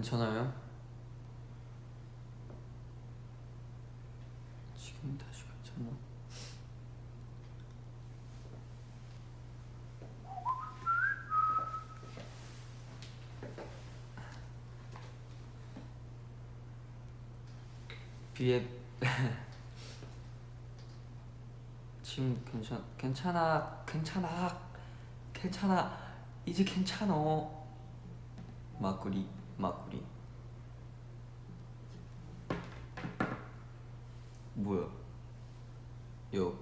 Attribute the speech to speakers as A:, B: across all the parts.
A: 괜찮아요? 지금 다시 괜찮아? 비에 지금 괜찮 괜찮아 괜찮아 괜찮아 이제 괜찮어 막구리 막구리 뭐야 요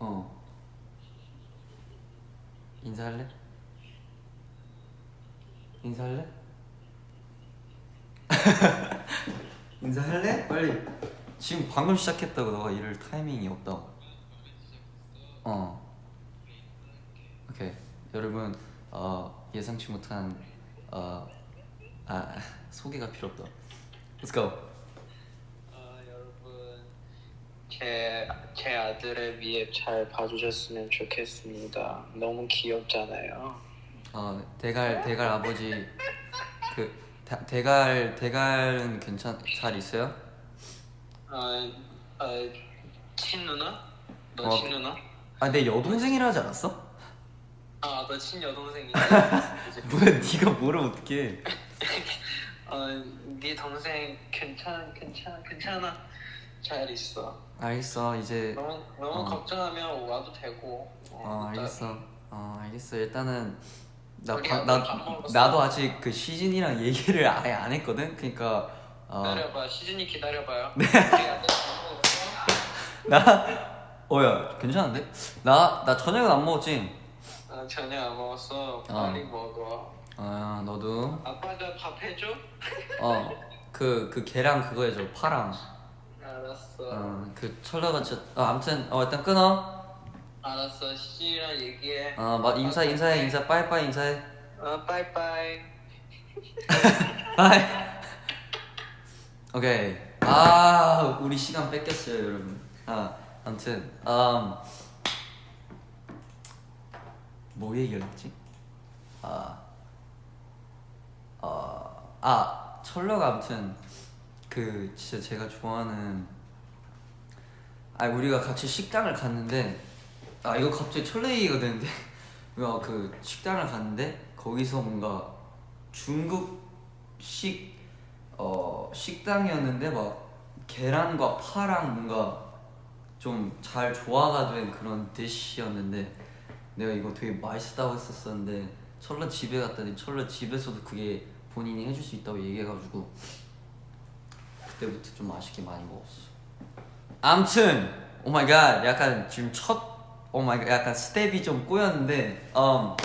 A: 어. 인사할래? 인사할래? 인사할래? 빨리 지금 방금 시작했다고 너가 이럴 타이밍이 없다고 어 오케이 여러분 어, 예상치 못한 어, 아 소개가 필요 없다 Let's go
B: 아, 여러분 제, 제 아들의 미앱 잘 봐주셨으면 좋겠습니다. 너무 귀엽잖아요.
A: 어 대갈 대갈 아버지 그 다, 대갈 대갈은 괜찮 잘 있어요?
B: 아, 아 친누나? 너
A: 어.
B: 친누나?
A: 아내 여동생이라 하지 않았어?
B: 아, 너 친여동생이지? 이제
A: 뭐야 네가 뭐를 어떻게
B: 어, 네 동생 괜찮, 괜찮, 괜찮아. 잘 있어.
A: 알겠어 이제
B: 너무 너무
A: 어.
B: 걱정하면 와도 되고.
A: 어
B: 일단
A: 알겠어 어 알겠어 일단은 나, 바, 나? 나도 아직 그 시즌이랑 얘기를 아예 안 했거든 그러니까 어,
B: 기다려봐. 시즌이 기다려봐요.
A: 네. 나 어야 괜찮은데 나 나 저녁은 안 먹었지
B: 아, 저녁 안 먹었어. 빨리 먹어.
A: 아 너도
B: 아빠가 밥 해줘?
A: 어그 그 계랑 그거 해줘 파랑
B: 알았어.
A: 어 그 철러가 진짜 어, 아무튼 어 일단 끊어
B: 알았어. 시즈니랑 얘기해.
A: 어 막 인사 인사해 인사 빠이빠이 인사해
B: 어, 빠이빠이.
A: bye 오케이 아 우리 시간 뺏겼어요 여러분 아 아무튼 음, 뭐 얘기를 했지? 아, 어, 아 천러가 아무튼 그 진짜 제가 좋아하는 아 우리가 같이 식당을 갔는데 아 이거 갑자기 철러 얘기가 되는데 어, 그 식당을 갔는데 거기서 뭔가 중국식 어 식당이었는데 막 계란과 파랑 뭔가 좀 잘 조화가 된 그런 디시였는데 내가 이거 되게 맛있다고 했었었는데 철러 집에 갔더니 철러 집에서도 그게 본인이 해줄 수 있다고 얘기해가지고 그때부터 좀 맛있게 많이 먹었어. 암튼 oh my god 약간 지금 첫 oh my god 약간 스텝이 좀 꼬였는데 음,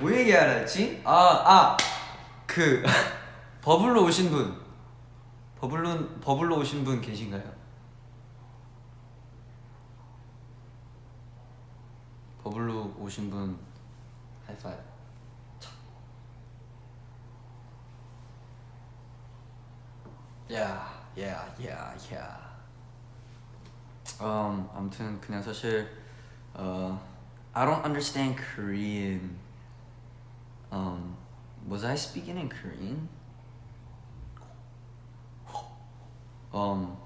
A: 뭐 얘기하라 했지? 아, 아아그 버블로 오신 분 버블로 버블로 오신 분 계신가요? 버블로 오신 분 하이파이브 야, 야, 야, 야. 음, 아무튼 그냥 사실 어, I don't understand Korean. Um, was I speaking in Korean? Um,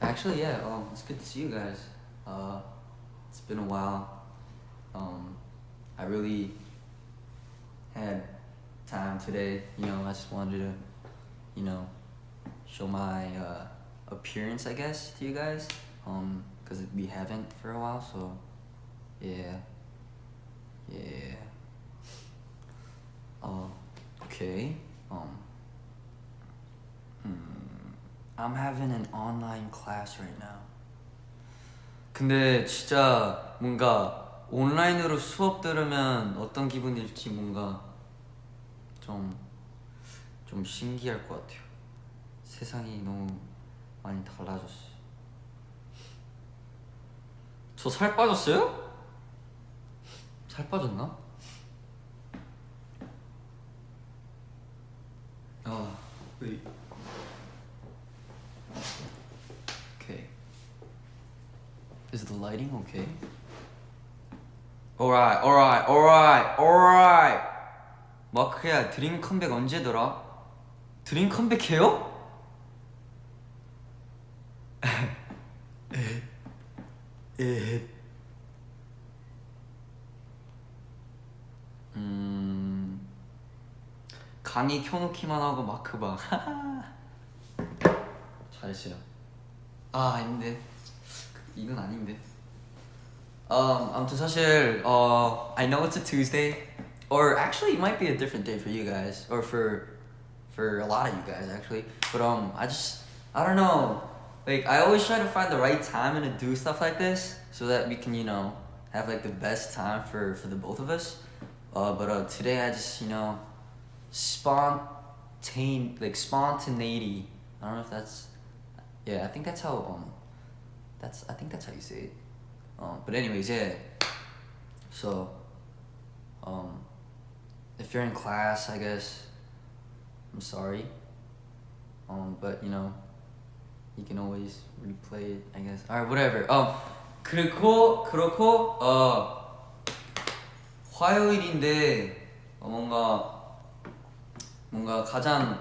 A: actually, yeah. Um, it's good to see you guys. Uh, it's been a while. Um, I really had time today. You know, I just wanted to, you know, show my uh, appearance, I guess, to you guys. Um, because we haven't for a while, so yeah, yeah. Uh, okay. Um, hmm, I'm having an online class right now. 근데 진짜 뭔가 온라인으로 수업 들으면 어떤 기분일지 뭔가 좀, 좀 신기할 것 같아요. 세상이 너무 많이 달라졌어. 저살 빠졌어요? 살 빠졌나? 아, wait. Okay. Is the lighting okay? Alright, alright, alright, alright. 마크야 드림 컴백 언제더라? 드림 컴백해요? 음 강의 켜놓기만 하고 마크 봐. 잘했어요. 아 아닌데 이건 아닌데. Um, 아무튼 사실 uh, I know it's a Tuesday, or actually it might be a different day for you guys, or for for a lot of you guys actually. But um, I just I don't know. Like I always try to find the right time and to do stuff like this so that we can you know have like the best time for for the both of us. Uh, but uh, today I just you know spontane like spontaneity. I don't know if that's yeah. I think that's how um that's I think that's how you say it. Um, but anyways, yeah. So, um, if you're in class, I guess I'm sorry. Um, but you know, you can always replay it. I guess. Alright, whatever. Um, 그렇고 그렇고 어 화요일인데 어, 뭔가 뭔가 가장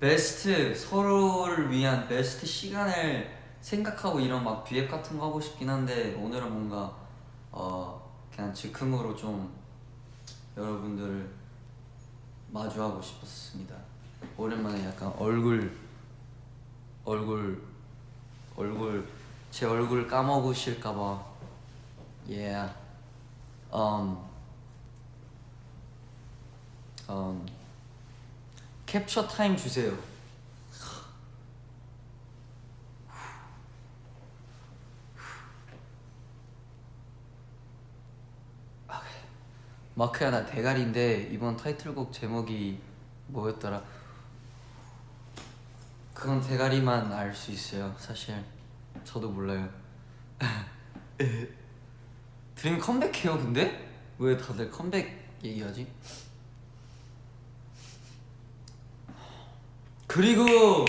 A: 베스트 서로를 위한 베스트 시간을 생각하고 이런 막 비앱 같은 거 하고 싶긴 한데 오늘은 뭔가 어 그냥 즉흥으로 좀 여러분들을 마주하고 싶었습니다. 오랜만에 약간 얼굴 얼굴 얼굴 제 얼굴 까먹으실까봐 yeah um um 캡처 타임 주세요. 마크야 나 대가리인데 이번 타이틀곡 제목이 뭐였더라? 그건 대가리만 알 수 있어요. 사실 저도 몰라요. 드림 컴백해요 근데? 왜 다들 컴백 얘기하지? 그리고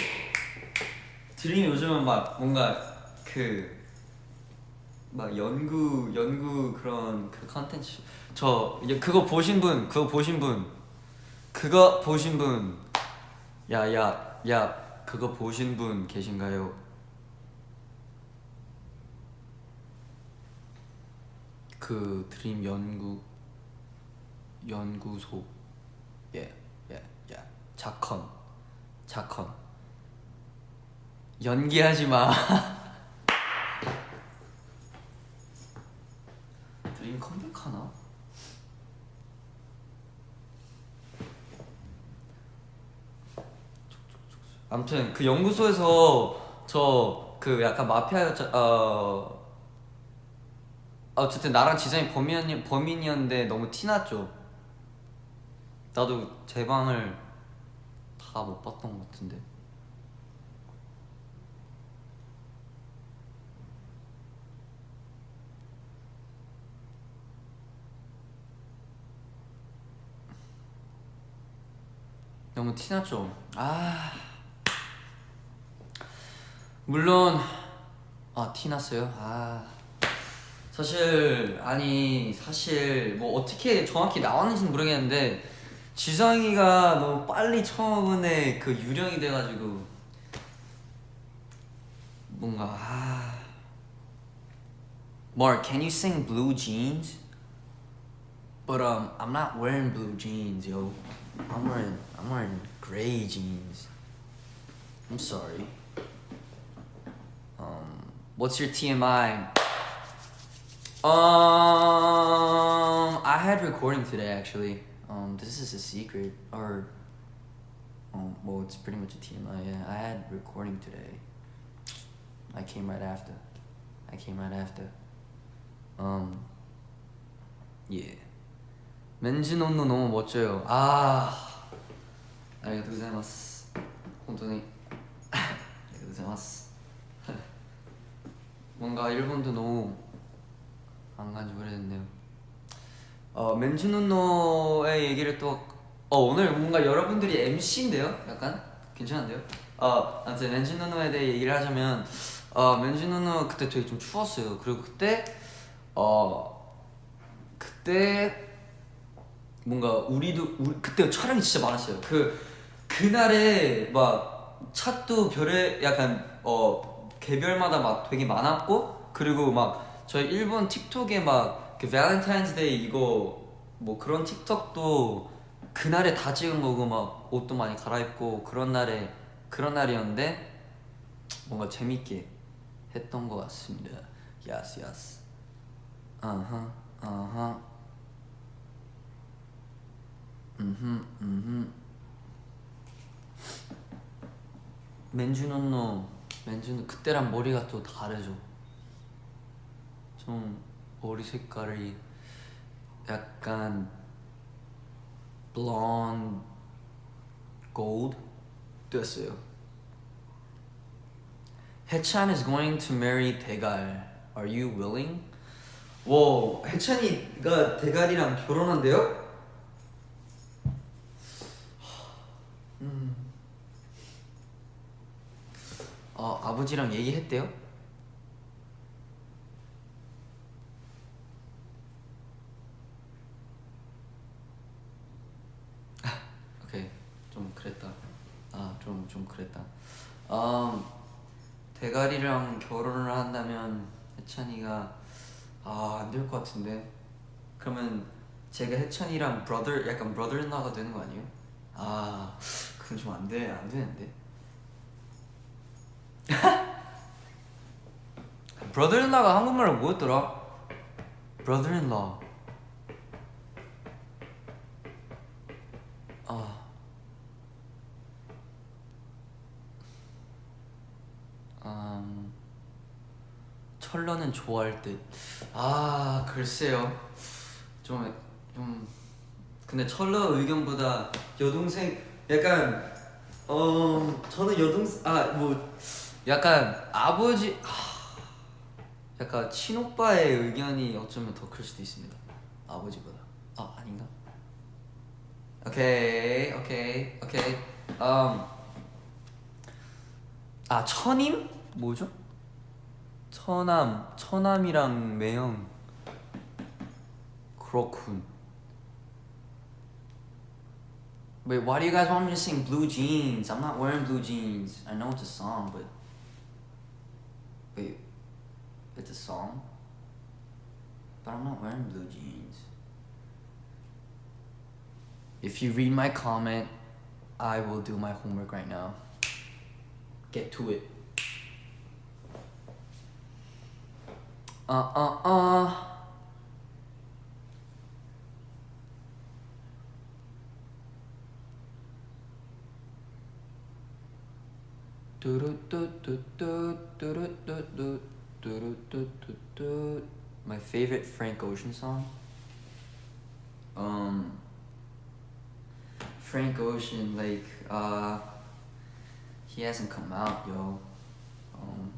A: 드림이 요즘은 막 뭔가 그 막 연구 연구 그런 그 컨텐츠 저 이제 그거 보신 분 그거 보신 분 그거 보신 분 야야야 그거 보신 분 계신가요? 그 드림 연구 연구소. 예예예. 자컨 자컨. 연기하지 마 드림 컴백하나? 아무튼 그 연구소에서 저 그 약간 마피아였죠 어 어쨌든 나랑 지성이 범인 범인이었는데 너무 티났죠. 나도 제 방을 다 못 봤던 것 같은데. 너무 티났죠. 아 물론 아 티났어요. 아 사실 아니 사실 뭐 어떻게 정확히 나왔는지는 모르겠는데 지성이가 너무 빨리 처음에 그 유령이 돼가지고 뭔가 아 Mark, can you sing blue jeans? But um, I'm not wearing blue jeans, yo. I'm wearing I'm wearing gray jeans. I'm sorry. Um, what's your TMI? Um, I had recording today actually. Um, this is a secret, or um, well, it's pretty much a TMI. Yeah, I had recording today. I came right after. I came right after. Um, yeah. 맨진논노 너무 멋져요. 아 알겠다. 고자이마스 혼돈이. 알겠다 고자이마스 뭔가 일본도 너무 안 간지 오래됐네요. 어 멘즈논노의 얘기를 또 어 오늘 뭔가 여러분들이 MC인데요? 약간? 괜찮은데요? 어 아무튼 멘즈논노에 대해 얘기를 하자면 어 멘즈논노 그때 되게 좀 추웠어요. 그리고 그때 어 그때 뭔가 우리도 우리, 그때 촬영이 진짜 많았어요. 그 그날에 막 차도 별에 약간 어 개별마다 막 되게 많았고 그리고 막 저희 일본 틱톡에 막 그 Valentine's Day 이거 뭐 그런 틱톡도 그날에 다 찍은 거고 막 옷도 많이 갈아입고 그런 날에 그런 날이었는데 뭔가 재밌게 했던 것 같습니다. 야스 야스. 아하 아하. 맨주노 그때랑 머리가 또 다르죠. 좀 머리 색깔이 약간 blonde gold 됐어요. 해찬 is going to marry 대갈. Are you willing? 와, 해찬이가 대갈이랑 결혼한대요? 어, 아버지랑 얘기했대요? 그랬다. 아좀좀 그랬다. 음, 대가리랑 결혼을 한다면 해찬이가 아 안 될 것 같은데. 그러면 제가 해찬이랑 브러더 약간 브러더인라가 되는 거 아니에요? 아 그건 좀 안돼안 되는데 브러더인라가 한국말로 뭐였더라? 브러더인라 아 음, 철러는 좋아할 듯. 아 글쎄요. 좀 좀. 근데 철러 의견보다 여동생 약간 어 저는 여동생 아 뭐 약간 아버지 아, 약간 친오빠의 의견이 어쩌면 더 클 수도 있습니다. 아버지보다. 아 아닌가? 오케이 오케이 오케이. 음. 아 처님 뭐죠? 처남 처남이랑 매형 그렇군. Wait, why do you guys want me to sing Blue Jeans? I'm not wearing blue jeans. I know it's a song, but wait, it's a song, but I'm not wearing blue jeans. If you read my comment, I will do my homework right now. Get to it. Uh uh uh. My favorite Frank Ocean song. Um, Frank Ocean, like, uh, he hasn't come out, yo. Um,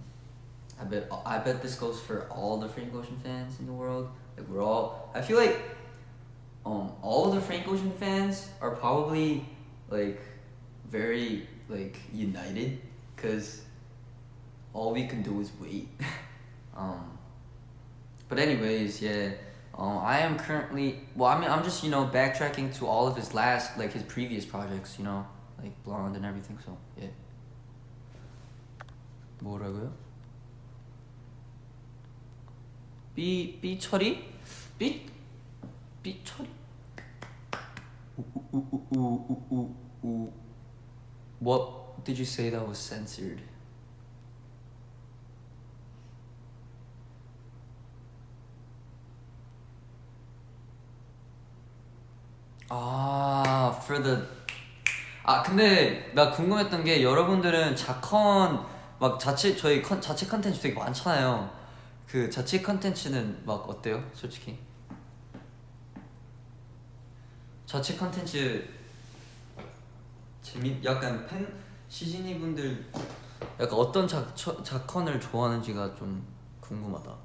A: I bet I bet this goes for all the Frank Ocean fans in the world. Like we're all. I feel like, um, all the Frank Ocean fans are probably like very like united, cause all we can do is wait. um, but anyways, yeah. Um, I am currently well. I mean, I'm just you know backtracking to all of his last like his previous projects. You know, like Blonde and everything. So yeah. 뭐라고요? 삐 삐처리? 삐 삐처리? 우우우우우우우 What Did you say that was censored? 아, for the 아 근데 나 궁금했던 게 여러분들은 자컨 막 자체 저희 컨, 자체 컨텐츠 되게 많잖아요. 그 자체 컨텐츠는 막 어때요, 솔직히? 자체 컨텐츠 재밌 약간 팬 시즈니 분들 약간 어떤 자, 처, 자컨을 좋아하는지가 좀 궁금하다.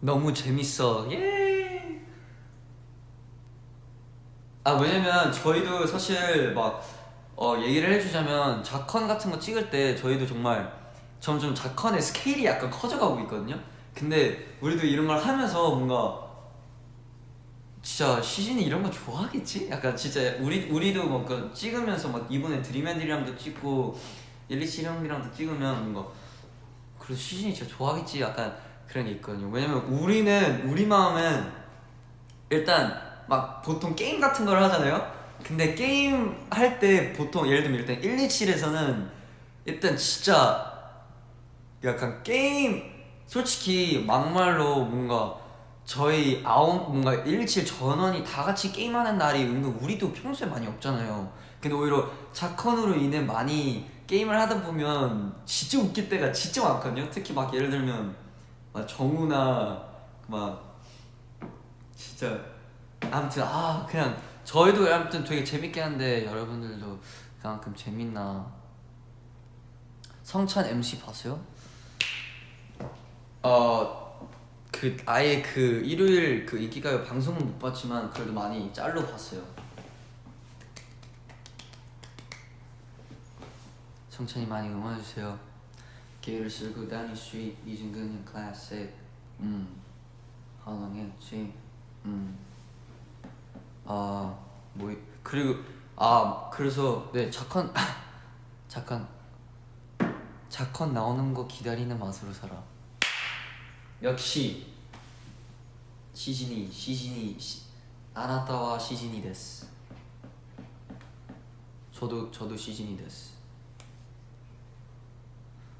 A: 너무 재밌어. 예. 아 왜냐면 저희도 사실 막 어, 얘기를 해주자면 자컨 같은 거 찍을 때 저희도 정말 점점 자컨의 스케일이 약간 커져가고 있거든요. 근데 우리도 이런 걸 하면서 뭔가 진짜 시즌이 이런 거 좋아하겠지? 약간 진짜 우리 우리도 뭔가 찍으면서 막 이번에 드림앤들이랑도 찍고 127형이랑도 찍으면 뭔가 그래도 시즌이 진짜 좋아하겠지? 약간 그런 게 있거든요. 왜냐면 우리는 우리 마음은 일단 막 보통 게임 같은 걸 하잖아요. 근데 게임 할 때 보통 예를 들면 일단 127에서는 일단 진짜 약간 게임 솔직히 막말로 뭔가 저희 아홉 뭔가 127 전원이 다 같이 게임하는 날이 은근 우리도 평소에 많이 없잖아요. 근데 오히려 자컨으로 인해 많이 게임을 하다 보면 진짜 웃길 때가 진짜 많거든요. 특히 막 예를 들면 막 정우나 막 진짜 아무튼 아 그냥 저희도 아무튼 되게 재밌게 하는데 여러분들도 그만큼 재밌나 성찬 MC 봤어요? 어 그 아예 그 일요일 그 인기가요 방송은 못 봤지만 그래도 많이 짤로 봤어요. 성찬이 많이 응원해 주세요. 길을 쓸고 다니 스윗 이진근의 클래식 음 하랑했지 음 아, 뭐, 그리고, 아, 그래서, 네, 자컨, 자컨, 자컨 나오는 거 기다리는 맛으로 살아. 역시, 시즌이, 시즌이, 시, 아나타와 시즌이 데스. 저도, 저도 시즌이 데스.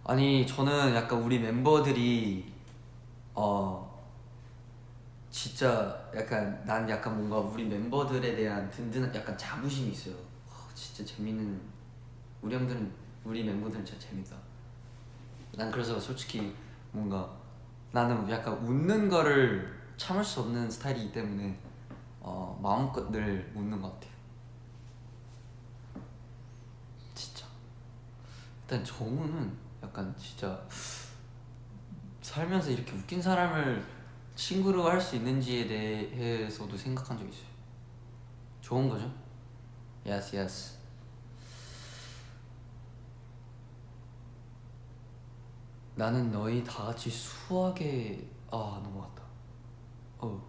A: 아니, 저는 약간 우리 멤버들이, 어, 진짜 약간 난 약간 뭔가 우리 멤버들에 대한 든든한 약간 자부심이 있어요. 와, 진짜 재밌는 우리 형들은 우리 멤버들은 진짜 재밌다. 난 그래서 솔직히 뭔가 나는 약간 웃는 거를 참을 수 없는 스타일이기 때문에 어, 마음껏 늘 웃는 것 같아요. 진짜. 일단 정우는 약간 진짜 살면서 이렇게 웃긴 사람을 친구로 할 수 있는지에 대해서도 생각한 적 있어요. 좋은 거죠? Yes, yes. 나는 너희 다 같이 수학에 아 넘어갔다. 어.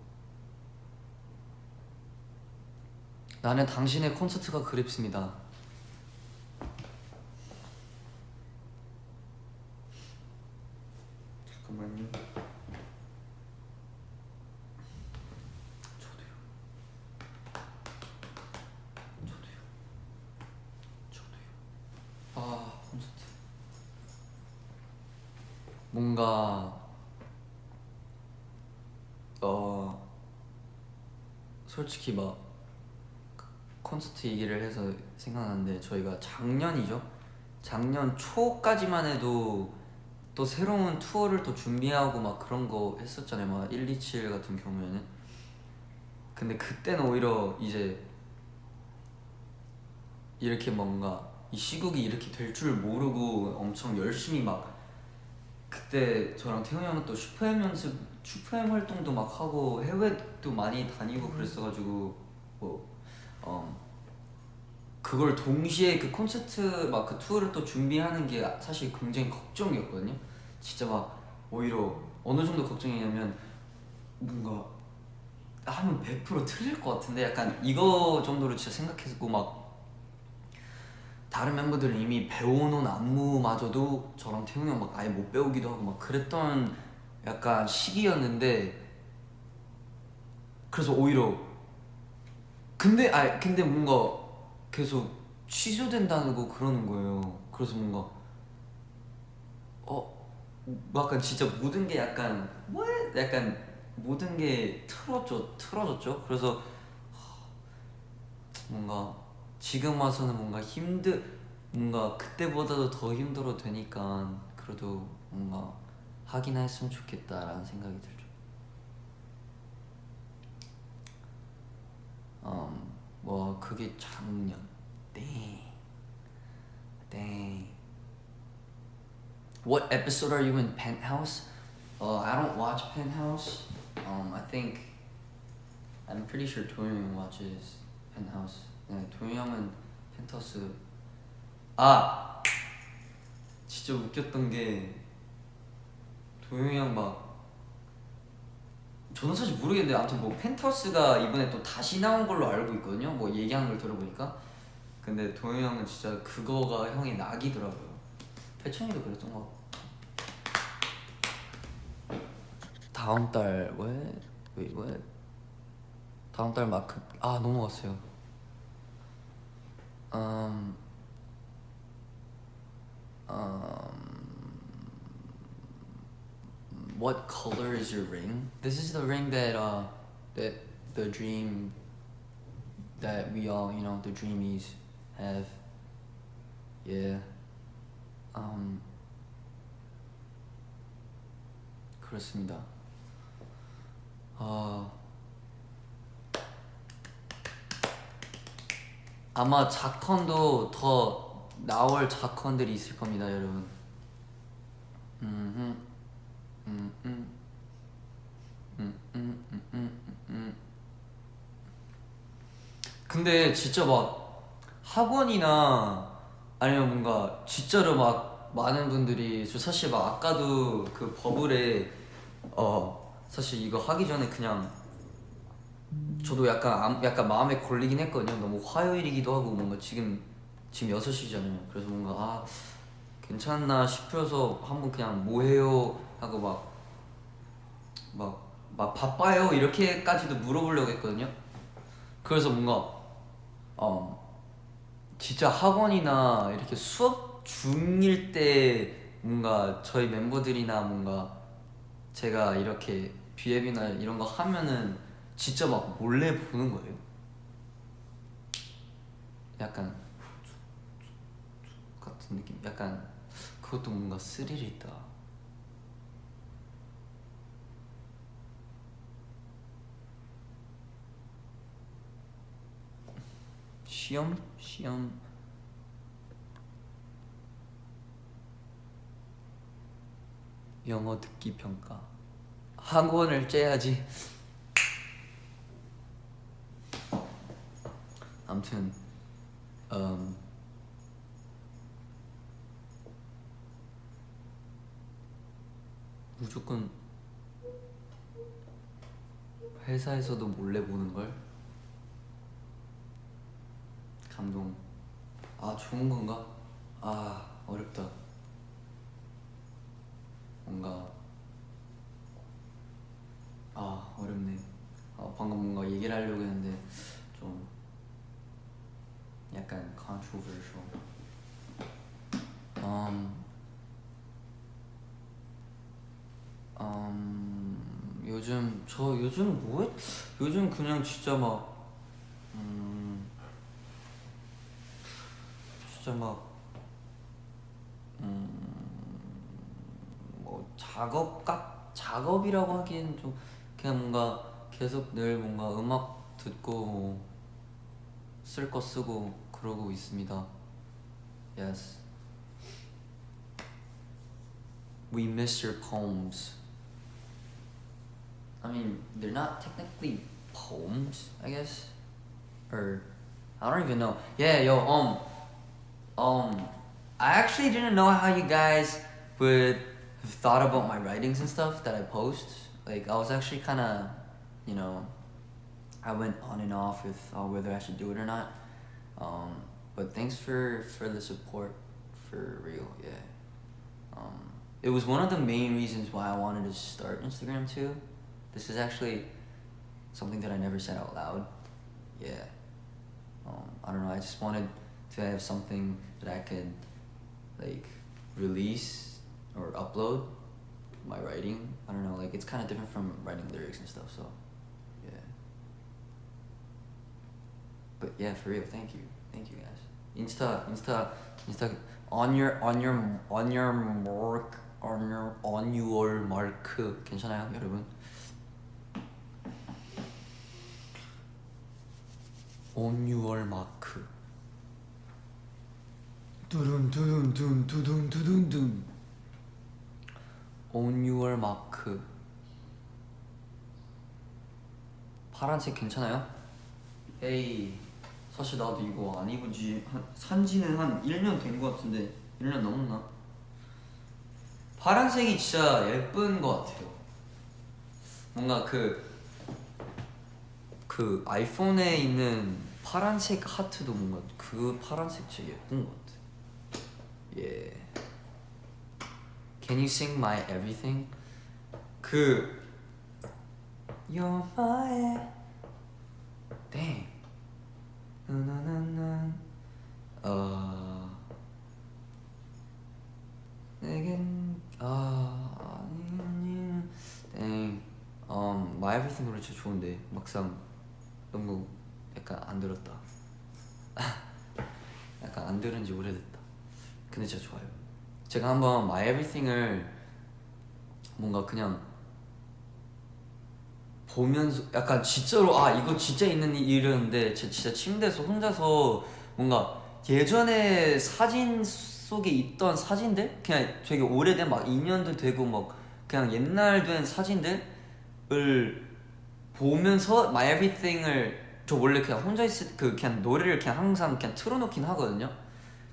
A: 나는 당신의 콘서트가 그립습니다. 잠깐만요. 저도요. 저도요. 저도요. 아 콘서트. 뭔가 어 솔직히 막 콘서트 얘기를 해서 생각나는데 저희가 작년이죠. 작년 초까지만 해도 또 새로운 투어를 또 준비하고 막 그런 거 했었잖아요. 막 127 같은 경우에는. 근데 그때는 오히려 이제 이렇게 뭔가 이 시국이 이렇게 될 줄 모르고 엄청 열심히 막 그때 저랑 태훈이 형은 또 슈퍼엠 연습, 슈퍼엠 활동도 막 하고 해외도 많이 다니고 그랬어가지고 뭐 어, 그걸 동시에 그 콘서트 막 그 투어를 또 준비하는 게 사실 굉장히 걱정이었거든요. 진짜 막 오히려 어느 정도 걱정이냐면 뭔가 하면 100% 틀릴 것 같은데 약간 이거 정도로 진짜 생각했고 막 다른 멤버들은 이미 배워놓은 안무마저도 저랑 태웅이 형 막 아예 못 배우기도 하고 막 그랬던 약간 시기였는데 그래서 오히려 근데 아 근데 뭔가 계속 취소된다고 그러는 거예요. 그래서 뭔가 어 약간 진짜 모든 게 약간 뭐 약간 모든 게 틀어져 틀어졌죠. 그래서 뭔가 지금 와서는 뭔가 힘들 뭔가 그때보다도 더 힘들어 되니까 그래도 뭔가 하긴 했으면 좋겠다라는 생각이 들죠. 음, 뭐 그게 작년. Dang. Dang. What episode are you in Penthouse? Uh, I don't watch Penthouse. Um, I think I'm pretty sure 도영 watches Penthouse. 네, 도영 형은 펜트하우스. 아 진짜 웃겼던 게 도영이 형 막 저는 사실 모르겠는데 아무튼 뭐 펜트하우스가 이번에 또 다시 나온 걸로 알고 있거든요. 뭐 얘기하는 걸 들어보니까 근데 도영이 형은 진짜 그거가 형의 낙이더라고요. 패천이도 그랬던 것 같고. 다음 달 왜? 왜 왜? 다음 달 마크 아 넘어갔어요. 음, um, what color is your ring? This is the ring that uh that the dream that we all you know the dreamies have. Yeah. Um. 그렇습니다. 아 아마 자컨도 더 나올 자컨들이 있을 겁니다, 여러분. 음 근데 진짜 막 학원이나 아니면 뭔가 진짜로 막 많은 분들이 저 사실 막 아까도 그 버블에 어 사실 이거 하기 전에 그냥 저도 약간 암- 약간 마음에 걸리긴 했거든요. 너무 화요일이기도 하고 뭔가 지금 지금 6시잖아요. 그래서 뭔가 아 괜찮나 싶어서 한번 그냥 뭐 해요 하고 막 막, 막 바빠요 이렇게까지도 물어보려고 했거든요. 그래서 뭔가 어 진짜 학원이나 이렇게 수업 중일 때 뭔가 저희 멤버들이나 뭔가 제가 이렇게 비앱이나 이런 거 하면은 진짜 막 몰래 보는 거예요. 약간 같은 느낌. 약간 그것도 뭔가 스릴 있다. 시험 시험. 영어 듣기 평가. 학원을 째야지. 아무튼 음, 무조건 회사에서도 몰래 보는 걸 감동. 아 좋은 건가? 아 어렵다. 뭔가 아 어렵네. 아, 방금 뭔가 얘기를 하려고 했는데 좀 약간 controversial. 음, 음, 요즘 저 요즘 뭐 했? 요즘 그냥 진짜 막 좀 그냥 뭔가 계속 늘 뭔가 음악 듣고 쓸 거 쓰고 그러고 있습니다. Yes. We miss your poems. I mean, they're not technically poems, I guess. Or I don't even know. Yeah, yo, um, um, I actually didn't know how you guys would have thought about my writings and stuff that I post. Like, I was actually kind of, you know, I went on and off with uh, whether I should do it or not. Um, but thanks for for the support, for real, yeah. Um, it was one of the main reasons why I wanted to start Instagram too. This is actually something that I never said out loud. Yeah. Um, I don't know. I just wanted to have something that I could like release or upload my writing. I don't know. Like it's kind of different from writing lyrics and stuff. So, yeah. But yeah, for real, thank you, thank you guys. Insta, Insta, Insta. On your, on your, on your mark, on your, on your mark. 괜찮아요, 여러분? On your mark. 두둔 두둔 둔 두둔 두둔 둔. On your mark. 파란 색 괜찮아요? 에이 사실 나도 이거 안 입은 지 한 산지는 한 1년 된 것 같은데 1년 넘었나? 파란색이 진짜 예쁜 것 같아요. 뭔가 그, 그 아이폰에 있는 파란색 하트도 뭔가 그 파란색 진짜 예쁜 것 같아. 예. Can you sing my everything? 그 You're my Dang. 나나나나. 어. 내겐 아 아니 아니. 땡. 음, My Everything 노래 진짜 좋은데 막상 너무 약간 안 들었다. 약간 안 들은 지 오래됐다. 근데 진짜 좋아요. 제가 한번 My Everything을 뭔가 그냥 보면서 약간 진짜로 아 이거 진짜 있는 일이었는데 제 진짜 침대에서 혼자서 뭔가 예전에 사진 속에 있던 사진들 그냥 되게 오래된 막 2년도 되고 막 그냥 옛날 된 사진들을 보면서 My Everything을 저 원래 그냥 혼자 있을 그 그냥 노래를 그냥 항상 그냥 틀어놓긴 하거든요.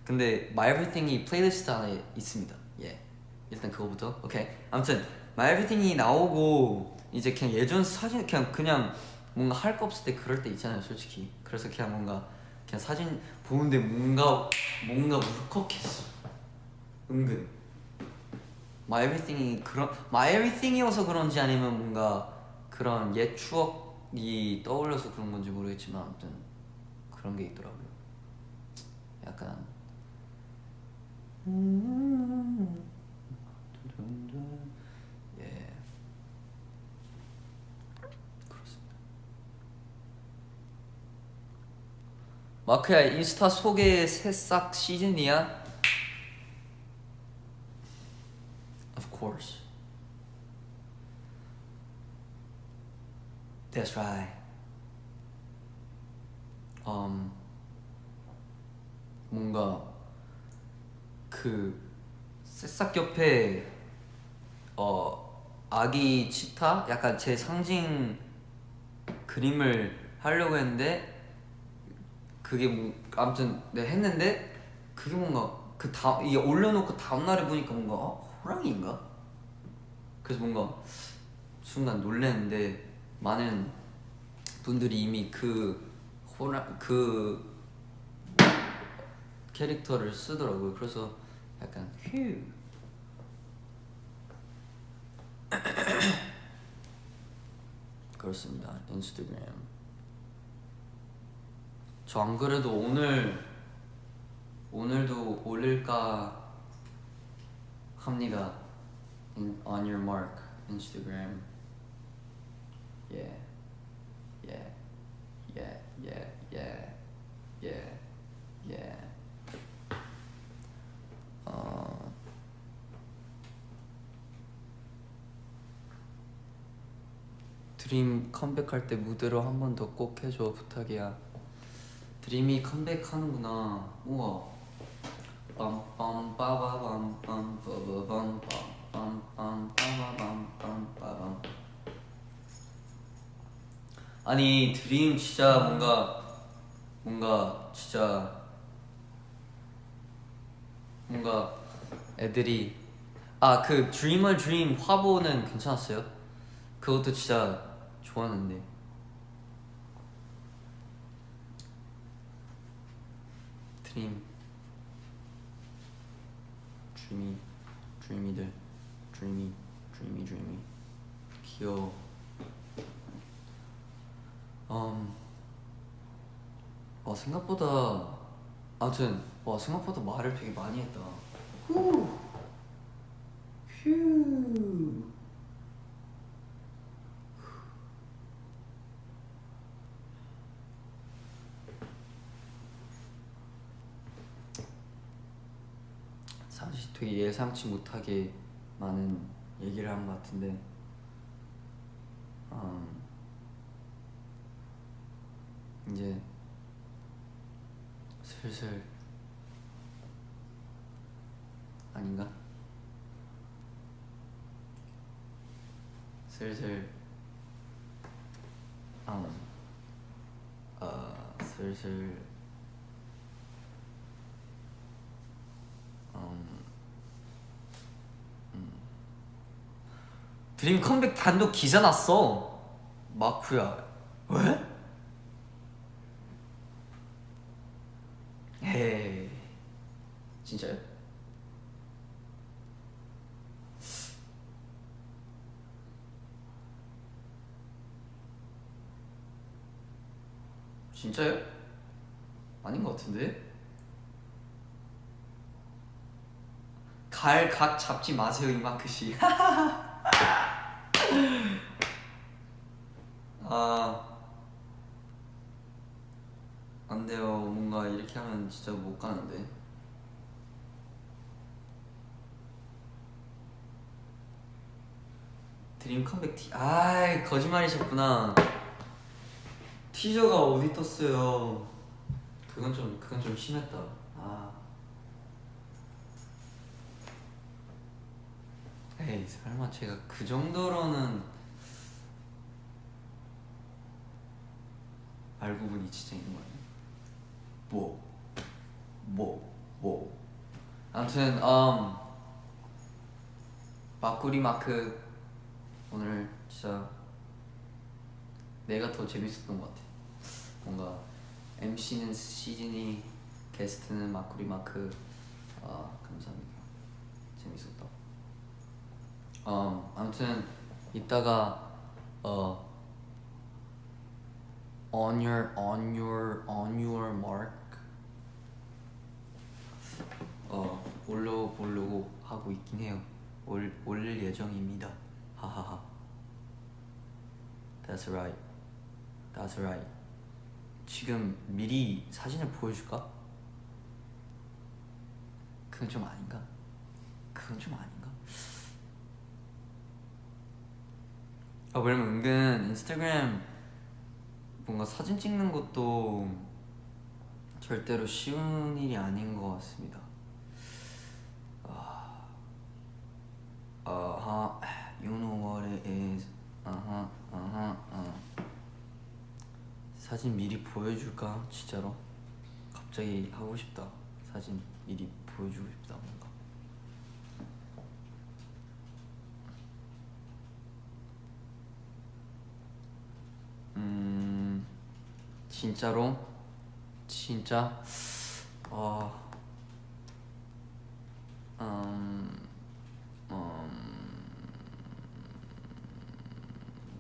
A: 근데 My Everything이 playlist 안에 있습니다. 예. 일단 그거부터 오케이. 아무튼 My Everything이 나오고 이제 그냥 예전 사진 그냥 그냥 뭔가 할 거 없을 때 그럴 때 있잖아요, 솔직히. 그래서 그냥 뭔가 그냥 사진 보는데 뭔가 뭔가 울컥했어. 은근. My Everything이 그런 My Everything이어서 그런지 아니면 뭔가 그런 옛 추억이 떠올려서 그런 건지 모르겠지만 아무튼 그런 게 있더라고요. 약간 예 그렇습니다. 마크야 인스타 소개 새싹 시즌이야? Of course. That's right. Um, 뭔가 그 새싹 옆에 어 아기 치타 약간 제 상징 그림을 하려고 했는데 그게 뭐 아무튼 네 했는데 그게 뭔가 그 다음 이게 올려놓고 다음 날에 보니까 뭔가 어, 호랑이인가? 그래서 뭔가 순간 놀랐는데 많은 분들이 이미 그 호랑 그 캐릭터를 쓰더라고요. 그래서 약간 휴 그렇습니다. 인스타그램. 저 안 그래도 오늘 오늘도 올릴까 합니다. In, on your mark, yeah, yeah, yeah. 어. 드림 컴백할 때 무대로 한 번 더 꼭 해줘 부탁이야. 드림이 컴백하는구나. 우와. 빰빰 빠바밤 빰 빠바밤 빰빰 빠바밤 빰 빠밤. 아니 드림 진짜 뭔가 뭔가 진짜 뭔가 애들이 아 그 드리머 드림 화보는 괜찮았어요? 그것도 진짜 좋았는데. 드림. 드리미 드리미들. 드리미 드리미 드리미 귀여워. 음, 와 생각보다 아무튼 와 생각보다 말을 되게 많이 했다. 후! 휴. 사실 되게 예상치 못하게 많은 얘기를 한 것 같은데 음, 이제 슬슬 아닌가? 슬슬 음, 어, 슬슬 드림 컴백 단독 기사 났어 마쿠야 왜? 에이 진짜요? 진짜요? 아닌 것 같은데? 갈 각 잡지 마세요 이마크씨 아 안돼요 뭔가 이렇게 하면 진짜 못 가는데 드림 컴백 티 아이 거짓말이셨구나 티저가 어디 떴어요 그건 좀 그건 좀 심했다 아 에이 설마 제가 그 정도로는 알고 보니 진짜 있는 거 아니야? 뭐? 뭐? 뭐? 아무튼 음 마꾸리 마크 오늘 진짜 내가 더 재밌었던 것 같아. 뭔가 MC는 시즌이 게스트는 마꾸리 마크. 아 감사합니다. 재밌었다 어 아무튼 이따가 어 on your on your on your mark. 어 올려 보려고 하고 있긴 해요. 올 올릴 예정입니다 하하하 That's right That's right 지금 미리 사진을 보여줄까? 그건 좀 아닌가? 그건 좀 아닌가? 아 왜냐면 은근 인스타그램 뭔가 사진 찍는 것도 절대로 쉬운 일이 아닌 것 같습니다. 아, 아하, you know what it is. 아하, 아하, 아. 사진 미리 보여줄까? 진짜로? 갑자기 하고 싶다. 사진 미리 보여주고 싶다 뭔가. 음 진짜로 진짜 어 음, 음,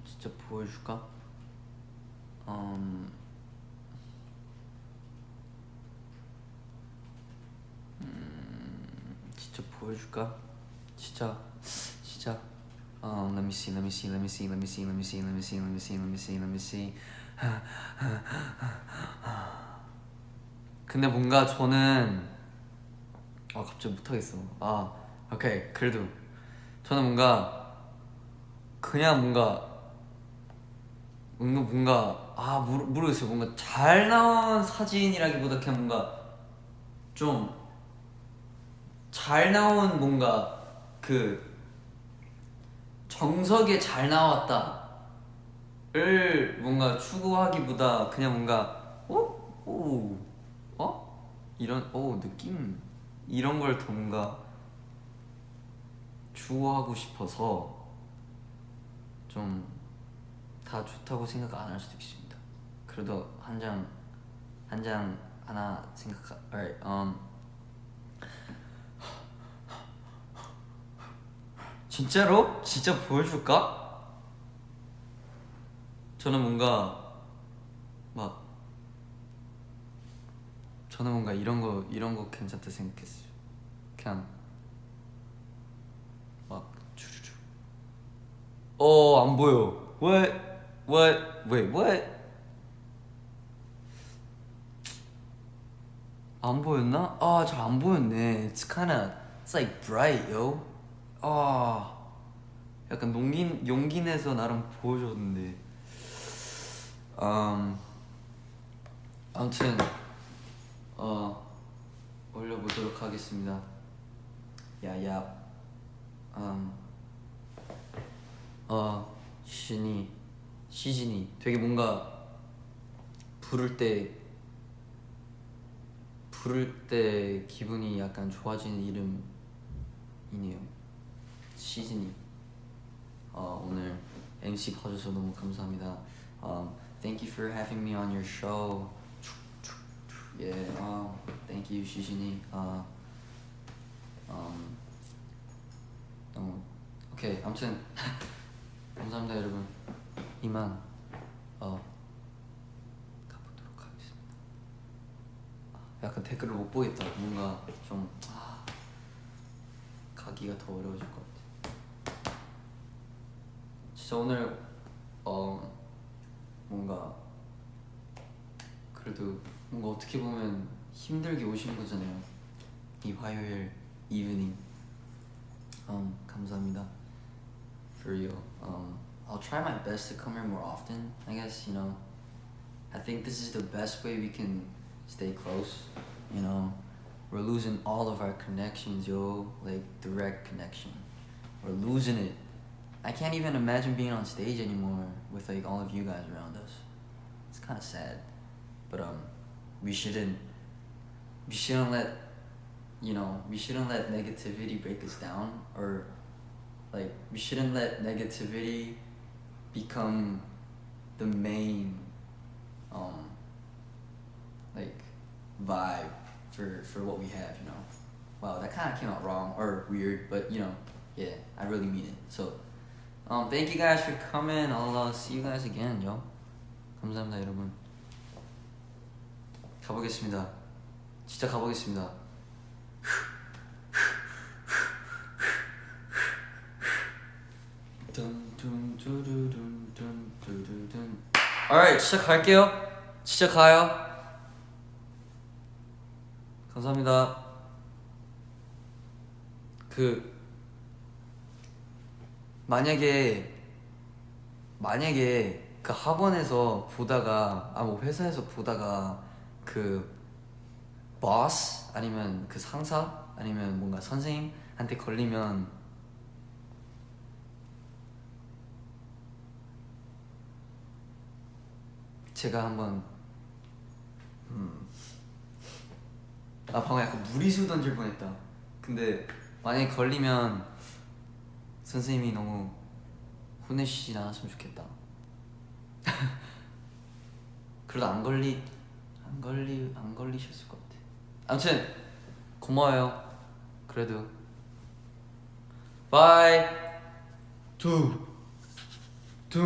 A: 진짜 보여줄까? 음, 음, 진짜 보여줄까? 진짜 진짜 어, let me see, let me see, let me see, let me see, let me see, let me see, let me see, let me see, let me see. 근데 뭔가 저는 아 갑자기 못하겠어. 아 오케이 그래도 저는 뭔가 그냥 뭔가 뭔가 뭔가 아 모르, 모르겠어요. 뭔가 잘 나온 사진이라기보다 그냥 뭔가 좀 잘 나온 뭔가 그 정석에 잘 나왔다를 뭔가 추구하기보다 그냥 뭔가 어? 오, 어? 이런 오 느낌 이런 걸 더 뭔가 추구하고 싶어서 좀 다 좋다고 생각 안 할 수도 있습니다. 그래도 한 장 한 장 하나 생각. Alright, um. 진짜로? 진짜 보여줄까? 저는 뭔가 막 저는 뭔가 이런 거 이런 거 괜찮다 생각했어요. 그냥 막 주르르. 어안 보여. What? What? Wait, what? 안 보였나? 아, 잘 안 보였네. It's kinda, it's like bright, yo. 아, 약간 용기, 용기 내서 나름 보여줬는데. 음, 아무튼, 어, 올려보도록 하겠습니다. 야야. 음, 어, 시즌이, 시즌이 되게 뭔가 부를 때 부를 때 기분이 약간 좋아지는 이름이네요. 시즌이. 어, 오늘 MC 봐줘서 너무 감사합니다. Um, thank you for having me on your show. Yeah, um, thank you 시진이. 어, um, 너무 오케이 아무튼 감사합니다 여러분. 이만 어 가보도록 하겠습니다. 아, 약간 댓글을 못 보겠다. 뭔가 좀 아, 가기가 더 어려워질 것 같아. 진짜 오늘 어 뭔가 그래도 뭔가 어떻게 보면 힘들게 오신 거잖아요. 이 화요일 evening. Um, 감사합니다. For real. Um, I'll try my best to come here more often. I guess you know. I think this is the best way we can stay close. You know, we're losing all of our connections, yo. Like direct connection. We're losing it. I can't even imagine being on stage anymore with like all of you guys around us. It's kind of sad, but um, we shouldn't. We shouldn't let, you know, we shouldn't let negativity break us down, or like we shouldn't let negativity become the main, um, like vibe for for what we have. You know, wow, that kind of came out wrong or weird, but you know, yeah, I really mean it. So. Um, thank you guys for coming. I'll uh, see you guys again, yo. 감사합니다, 여러분. 가보겠습니다. 진짜 가보겠습니다. Alright, 진짜 갈게요. 진짜 가요. 감사합니다. 그 만약에 만약에 그 학원에서 보다가 아 뭐 회사에서 보다가 그 boss 아니면 그 상사 아니면 뭔가 선생님한테 걸리면 제가 한번 음. 아 방금 약간 무리수 던질 뻔했다 근데 만약에 걸리면 선생님이 너무 혼내시진 않았으면 좋겠다. 그래도 안 걸리 안 걸리 안 걸리셨을 것 같아. 아무튼 고마워요. 그래도 바이 투